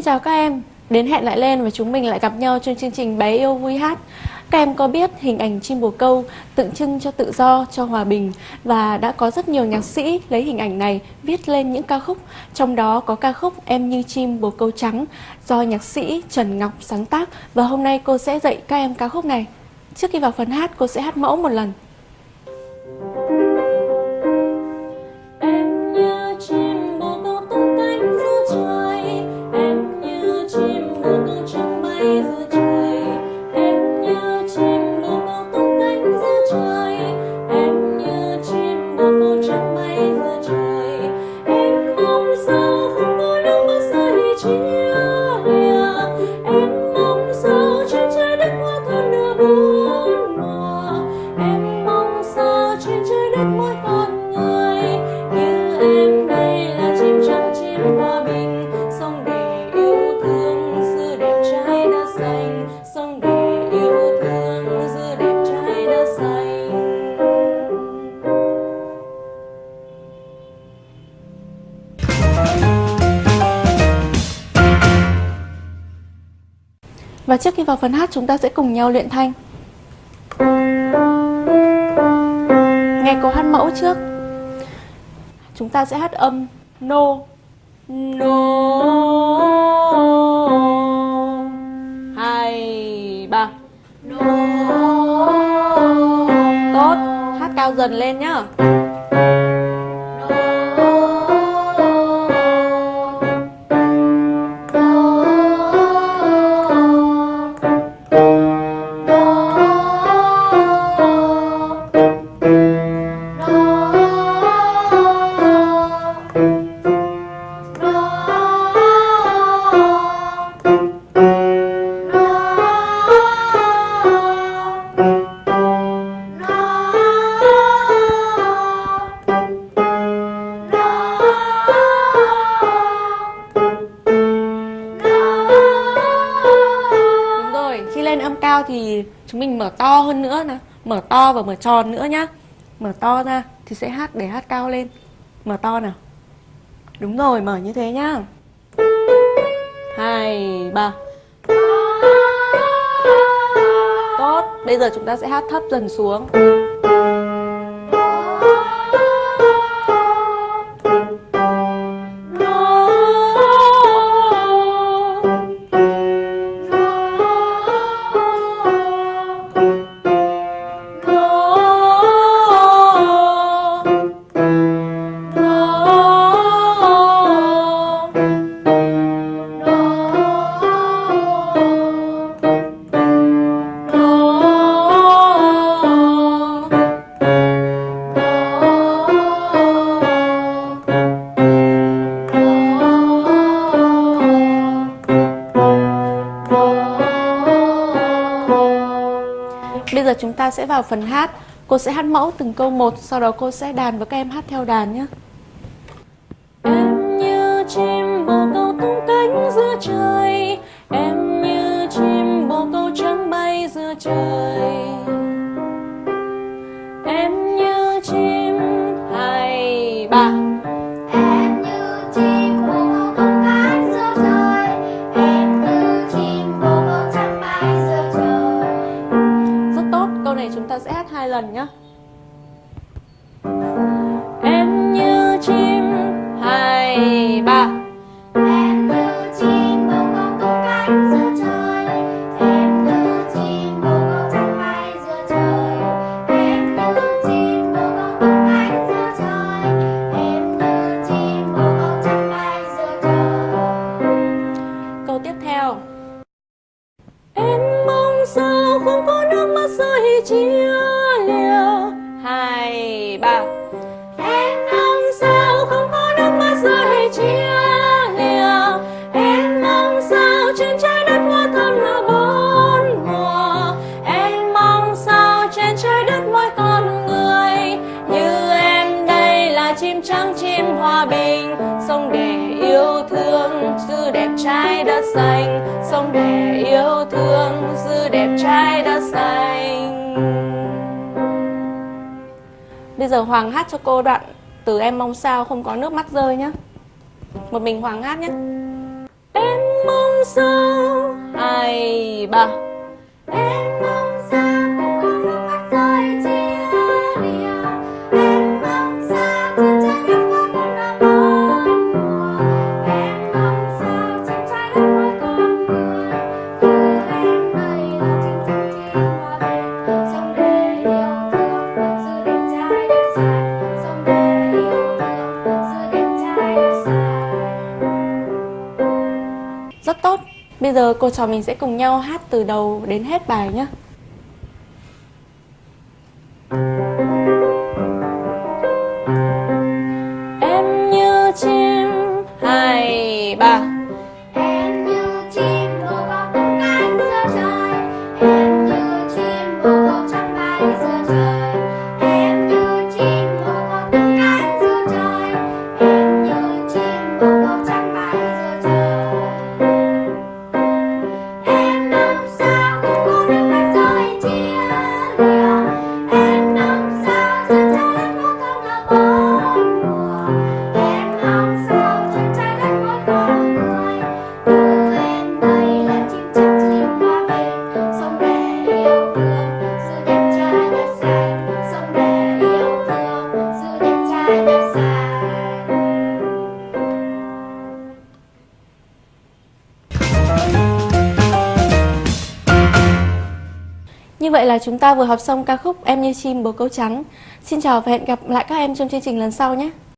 Xin chào các em, đến hẹn lại lên và chúng mình lại gặp nhau trong chương trình Bé yêu vui hát. Các em có biết hình ảnh chim bồ câu tượng trưng cho tự do, cho hòa bình và đã có rất nhiều nhạc sĩ lấy hình ảnh này viết lên những ca khúc, trong đó có ca khúc Em như chim bồ câu trắng do nhạc sĩ Trần Ngọc sáng tác và hôm nay cô sẽ dạy các em ca khúc này. Trước khi vào phần hát, cô sẽ hát mẫu một lần. Và trước khi vào phần hát, chúng ta sẽ cùng nhau luyện thanh. Nghe câu hát mẫu trước. Chúng ta sẽ hát âm No No. Thì chúng mình mở to hơn nữa nè. Mở to và mở tròn nữa nhá. Mở to ra thì sẽ hát để hát cao lên. Mở to nào. Đúng rồi, mở như thế nhá. Hai ba. Tốt, bây giờ chúng ta sẽ hát thấp dần xuống. Bây giờ chúng ta sẽ vào phần hát. Cô sẽ hát mẫu từng câu một, Sau đó cô sẽ đàn và các em hát theo đàn nhé. Em như chim bồ câu tung cánh giữa trời. Em như chim bồ câu trắng bay giữa trời. chim trắng, chim hòa bình. Sông để yêu thương, dư đẹp trai đất xanh sông để yêu thương, dư đẹp trai đất xanh bây giờ hoàng hát cho cô đoạn từ em mong sao không có nước mắt rơi nhé. Một mình hoàng hát nhé. Em mong sao? Hai ba. bây giờ cô trò mình sẽ cùng nhau hát từ đầu đến hết bài nhé Vậy là chúng ta vừa học xong ca khúc Em như chim bồ câu trắng. Xin chào và hẹn gặp lại các em trong chương trình lần sau nhé.